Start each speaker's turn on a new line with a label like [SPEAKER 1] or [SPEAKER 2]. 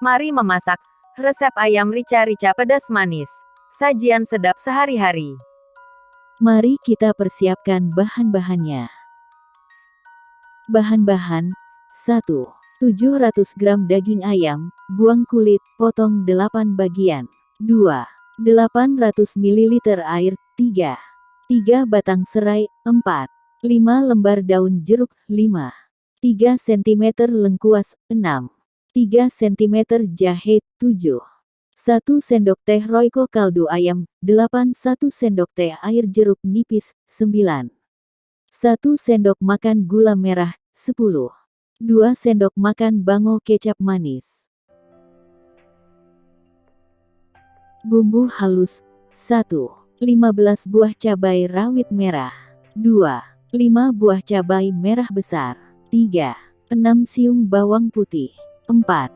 [SPEAKER 1] Mari memasak. Resep ayam rica-rica pedas manis. Sajian sedap sehari-hari.
[SPEAKER 2] Mari kita persiapkan bahan-bahannya. Bahan-bahan 1. 700 gram daging ayam, buang kulit, potong 8 bagian. 2. 800 ml air, 3. 3 batang serai, 4. 5 lembar daun jeruk, 5. 3 cm lengkuas, 6. 3 cm jahe, 7. 1 sendok teh royco kaldu ayam, 8 1 sendok teh air jeruk nipis, 9. 1 sendok makan gula merah, 10. 2 sendok makan bango kecap manis. Bumbu halus 1. 15 buah cabai rawit merah 2. 5 buah cabai merah besar 3. 6 siung bawang putih 4.